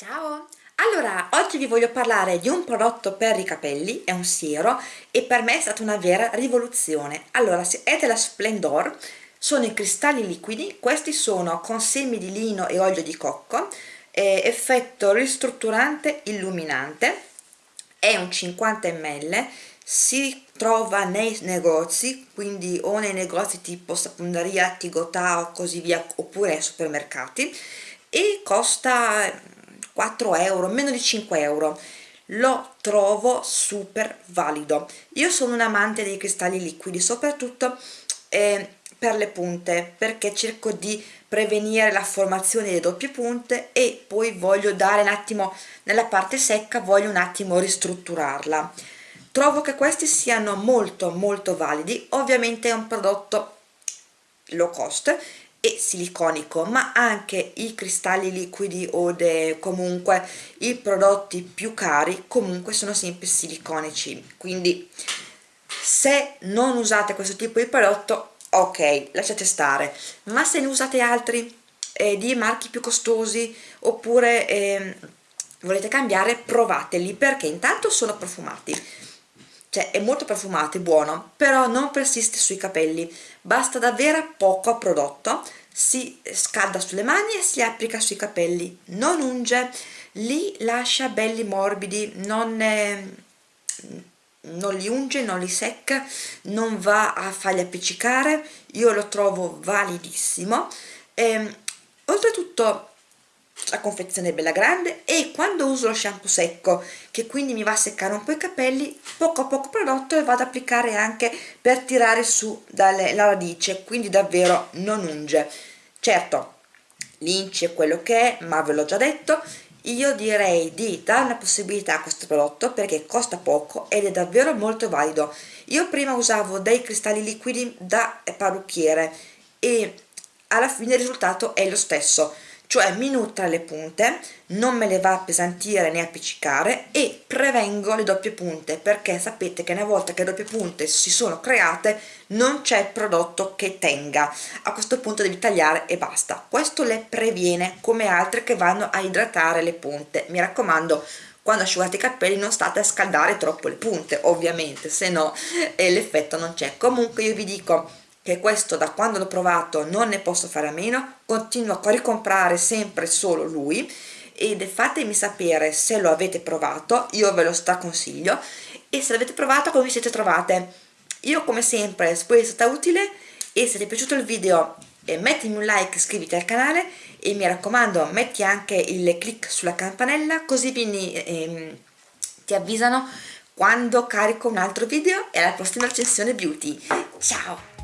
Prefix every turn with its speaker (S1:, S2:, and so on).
S1: Ciao! Allora, oggi vi voglio parlare di un prodotto per i capelli, è un siero e per me è stata una vera rivoluzione. Allora, è della Splendor, sono i cristalli liquidi, questi sono con semi di lino e olio di cocco, effetto ristrutturante illuminante, è un 50 ml, si trova nei negozi, quindi o nei negozi tipo sapuneria, Tigotà o così via, oppure ai supermercati, e costa 4 euro, meno di 5 euro. Lo trovo super valido. Io sono un amante dei cristalli liquidi soprattutto eh, per le punte perché cerco di prevenire la formazione delle doppie punte e poi voglio dare un attimo nella parte secca voglio un attimo ristrutturarla. Trovo che questi siano molto molto validi. Ovviamente è un prodotto low cost e siliconico ma anche i cristalli liquidi o comunque i prodotti più cari comunque sono sempre siliconici. Quindi se non usate questo tipo di prodotto ok lasciate stare. Ma se ne usate altri eh, di marchi più costosi oppure eh, volete cambiare provateli perché intanto sono profumati cioè è molto profumato, è buono, però non persiste sui capelli, basta davvero poco prodotto, si scalda sulle mani e si applica sui capelli, non unge, li lascia belli morbidi, non, eh, non li unge, non li secca, non va a farli appiccicare, io lo trovo validissimo, e, ehm, oltretutto la confezione è bella grande e quando uso lo shampoo secco che quindi mi va a seccare un po' i capelli poco a poco prodotto e vado ad applicare anche per tirare su dalle, la radice quindi davvero non unge. Certo l'inci è quello che è ma ve l'ho già detto io direi di dare una possibilità a questo prodotto perché costa poco ed è davvero molto valido. Io prima usavo dei cristalli liquidi da parrucchiere e alla fine il risultato è lo stesso cioè mi nutra le punte, non me le va a appesantire né appiccicare e prevengo le doppie punte perché sapete che una volta che le doppie punte si sono create non c'è prodotto che tenga, a questo punto devi tagliare e basta, questo le previene come altre che vanno a idratare le punte, mi raccomando quando asciugate i capelli non state a scaldare troppo le punte ovviamente se no eh, l'effetto non c'è. Comunque io vi dico che questo da quando l'ho provato non ne posso fare a meno continuo a ricomprare sempre solo lui. Ed fatemi sapere se lo avete provato io ve lo straconsiglio. E se l'avete provato come vi siete trovate? Io come sempre spero sia stata utile. E se ti è piaciuto il video eh, mettimi un like iscriviti al canale. E mi raccomando metti anche il click sulla campanella così vieni, ehm, ti avvisano quando carico un altro video e alla prossima recensione beauty. Ciao